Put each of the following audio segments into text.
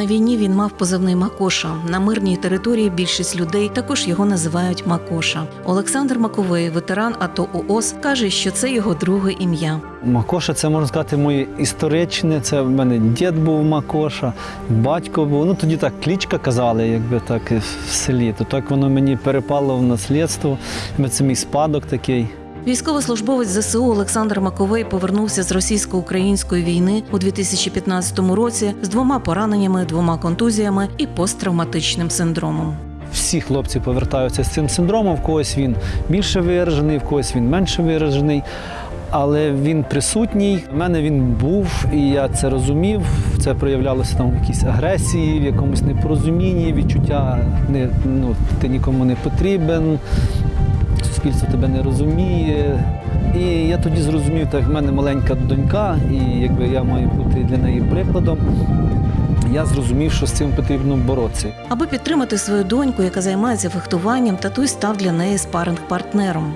На війні він мав позивний Макоша. На мирній території більшість людей також його називають Макоша. Олександр Маковей, ветеран АТО УОС, каже, що це його друге ім'я. Макоша, це можна сказати, моє історичне. Це в мене дід був Макоша, батько був. Ну тоді так клічка казали, якби так в селі. То так воно мені перепало в наслідство. Це мій спадок такий. Військовослужбовець ЗСУ Олександр Маковей повернувся з російсько-української війни у 2015 році з двома пораненнями, двома контузіями і посттравматичним синдромом. Всі хлопці повертаються з цим синдромом. В когось він більше виражений, в когось він менше виражений. Але він присутній. У мене він був, і я це розумів. Це проявлялося там в якійсь агресії, в якомусь непорозумінні, відчуття не, ну, ти нікому не потрібен, суспільство тебе не розуміє. І я тоді зрозумів, так в мене маленька донька, і якби я маю бути для неї прикладом. Я зрозумів, що з цим потрібно боротися. Аби підтримати свою доньку, яка займається фехтуванням, татусь став для неї спаринг-партнером.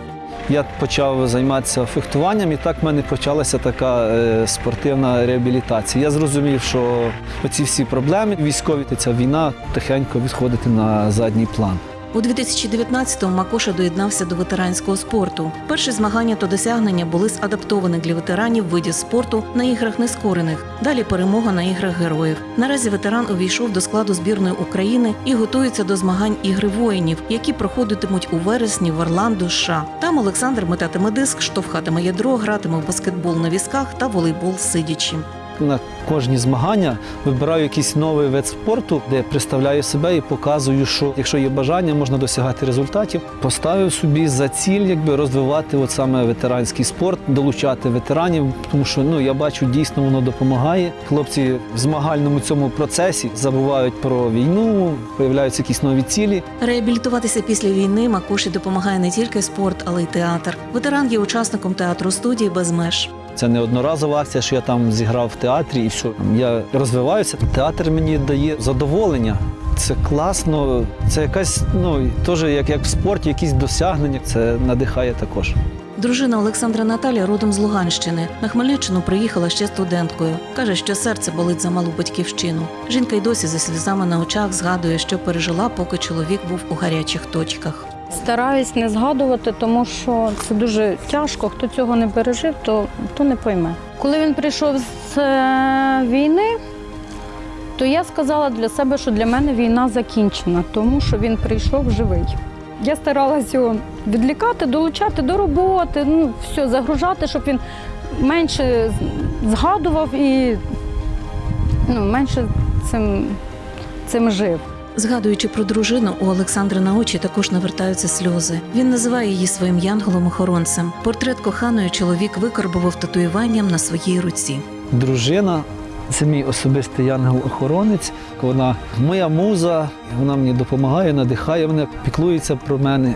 Я почав займатися фехтуванням, і так в мене почалася така е, спортивна реабілітація. Я зрозумів, що оці всі проблеми військові, ця війна тихенько відходити на задній план. У 2019-му Макоша доєднався до ветеранського спорту. Перші змагання та досягнення були з адаптованих для ветеранів видів спорту на іграх нескорених. Далі перемога на іграх героїв. Наразі ветеран увійшов до складу збірної України і готується до змагань ігри воїнів, які проходитимуть у вересні в Орландо, США. Там Олександр метатиме диск, штовхатиме ядро, гратиме в баскетбол на візках та волейбол сидячи. На кожні змагання вибираю якийсь новий вид спорту, де представляю себе і показую, що якщо є бажання, можна досягати результатів. Поставив собі за ціль, якби розвивати от саме ветеранський спорт, долучати ветеранів, тому що ну я бачу, дійсно воно допомагає. Хлопці в змагальному цьому процесі забувають про війну, появляються якісь нові цілі. Реабілітуватися після війни Макоші допомагає не тільки спорт, але й театр. Ветеран є учасником театру студії без меж. Це не одноразова акція, що я там зіграв в театрі і все. Я розвиваюся. Театр мені дає задоволення. Це класно, це якась, ну теж як, як в спорті, якісь досягнення. Це надихає також. Дружина Олександра Наталя родом з Луганщини. На Хмельниччину приїхала ще студенткою. Каже, що серце болить за малу батьківщину. Жінка й досі зі сльозами на очах згадує, що пережила, поки чоловік був у гарячих точках. Стараюсь не згадувати, тому що це дуже тяжко. Хто цього не пережив, то, то не пойме. Коли він прийшов з е, війни, то я сказала для себе, що для мене війна закінчена, тому що він прийшов живий. Я старалася його відлікати, долучати до роботи, ну, все, загружати, щоб він менше згадував і ну, менше цим, цим жив. Згадуючи про дружину, у Олександра на очі також навертаються сльози. Він називає її своїм янголом-охоронцем. Портрет коханої чоловік викарбував татуюванням на своїй руці. Дружина це мій особистий янгол-охоронець. Вона моя муза, вона мені допомагає, надихає мене, піклується про мене.